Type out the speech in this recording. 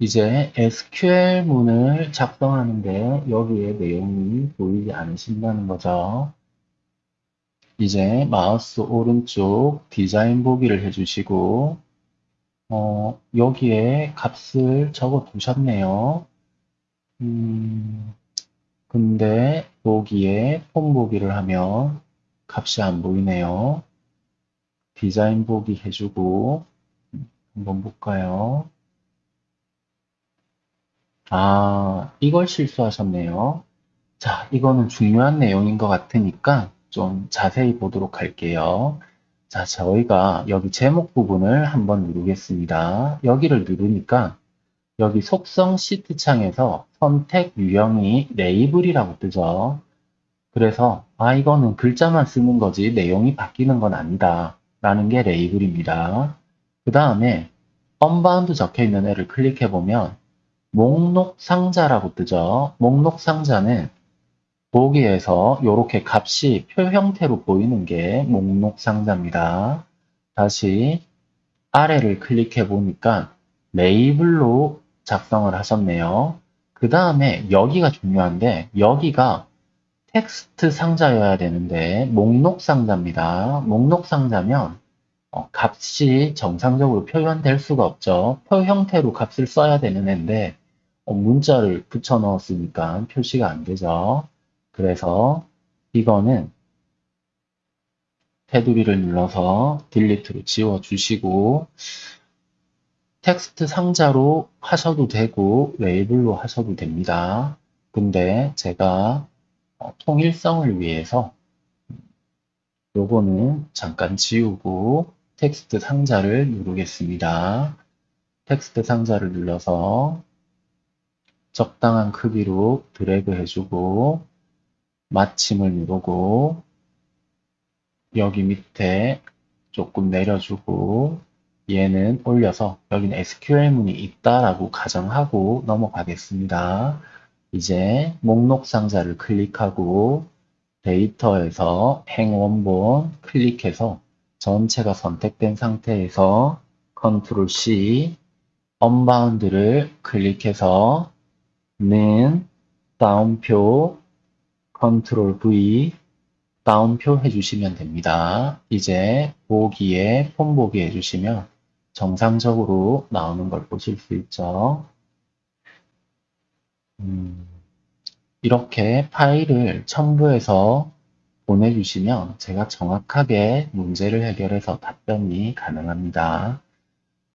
이제 SQL문을 작성하는데 여기에 내용이 보이지 않으신다는 거죠. 이제 마우스 오른쪽 디자인 보기를 해주시고 어, 여기에 값을 적어 두셨네요. 음, 근데 보기에 폼 보기를 하면 값이 안 보이네요. 디자인 보기 해주고 한번 볼까요? 아, 이걸 실수하셨네요. 자, 이거는 중요한 내용인 것 같으니까 좀 자세히 보도록 할게요. 자, 저희가 여기 제목 부분을 한번 누르겠습니다. 여기를 누르니까 여기 속성 시트 창에서 선택 유형이 레이블이라고 뜨죠. 그래서 아 이거는 글자만 쓰는 거지 내용이 바뀌는 건 아니다 라는 게 레이블입니다. 그 다음에 unbound 적혀 있는 애를 클릭해 보면 목록 상자라고 뜨죠. 목록 상자는 보기에서 이렇게 값이 표 형태로 보이는 게 목록 상자입니다. 다시 아래를 클릭해 보니까 레이블로 작성을 하셨네요. 그 다음에 여기가 중요한데 여기가 텍스트 상자여야 되는데 목록 상자입니다. 목록 상자면 어, 값이 정상적으로 표현될 수가 없죠. 표 형태로 값을 써야 되는 어, 문자를 붙여 넣었으니까 표시가 안 되죠. 그래서 이거는 테두리를 눌러서 delete로 지워주시고 텍스트 상자로 하셔도 되고 레이블로 하셔도 됩니다. 근데 제가 어, 통일성을 위해서 요거는 잠깐 지우고 텍스트 상자를 누르겠습니다. 텍스트 상자를 눌러서 적당한 크기로 드래그 해주고 마침을 누르고 여기 밑에 조금 내려주고 얘는 올려서 여기는 SQL문이 있다라고 가정하고 넘어가겠습니다. 이제 목록 상자를 클릭하고 데이터에서 행 원본 클릭해서 전체가 선택된 상태에서 컨트롤 C 언바운드를 클릭해서 는 따옴표 control V 따옴표 해주시면 됩니다. 이제 보기에 폼 보기 해주시면 정상적으로 나오는 걸 보실 수 있죠. 음, 이렇게 파일을 첨부해서 보내주시면 제가 정확하게 문제를 해결해서 답변이 가능합니다.